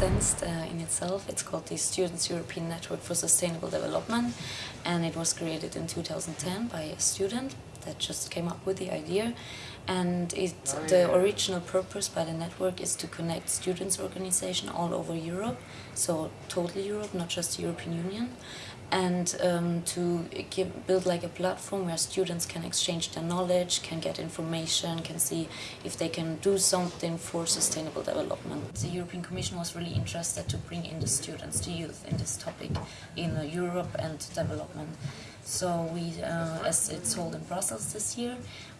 uh, in itself. It's called the Students European Network for Sustainable Development and it was created in 2010 by a student that just came up with the idea and it, the original purpose by the network is to connect students organization all over Europe, so total Europe, not just the European Union, and um, to give, build like a platform where students can exchange their knowledge, can get information, can see if they can do something for sustainable development. The European Commission was really interested to bring in the students, the youth in this topic in Europe and development. So we, uh, as it's held in Brussels this year,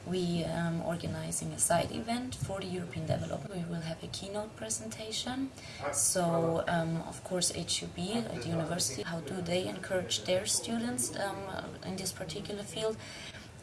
we are um, organizing a side event for the European development. We will have a keynote presentation. So, um, of course, HUB at the university, how do they encourage their students um, in this particular field?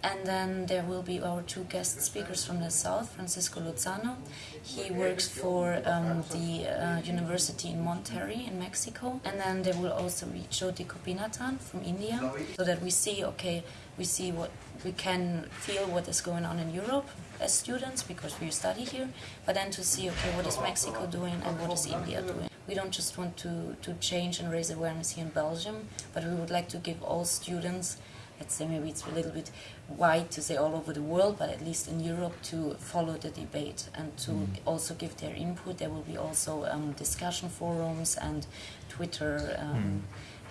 And then there will be our two guest speakers from the south, Francisco Lozano. He works for um, the uh, university in Monterrey in Mexico. And then there will also be Jyoti Gopinathan from India, so that we see, okay, we see what we can feel what is going on in Europe as students because we study here, but then to see, okay, what is Mexico doing and what is India doing. We don't just want to, to change and raise awareness here in Belgium, but we would like to give all students let's say maybe it's a little bit wide to say all over the world, but at least in Europe to follow the debate and to mm. also give their input. There will be also um, discussion forums and Twitter um,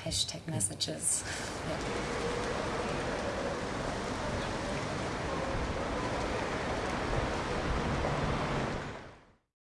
mm. hashtag messages. Yeah.